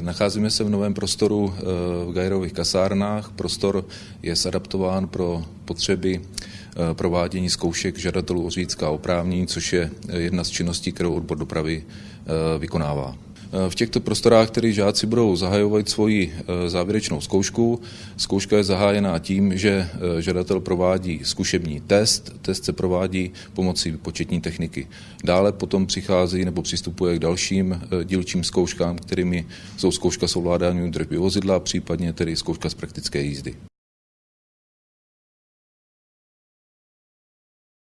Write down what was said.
Nacházíme se v novém prostoru eh, v Gajerových kasárnách. Prostor je zadaptován pro potřeby eh, provádění zkoušek žadatelů o řidičská oprávnění, což je jedna z činností, kterou odbor dopravy eh, vykonává. V těchto prostorách, které žáci budou zahajovat svoji závěrečnou zkoušku, zkouška je zahájená tím, že žadatel provádí zkušební test. Test se provádí pomocí početní techniky. Dále potom přichází nebo přistupuje k dalším dílčím zkouškám, kterými jsou zkouška s ovládáním držby vozidla, případně tedy zkouška z praktické jízdy.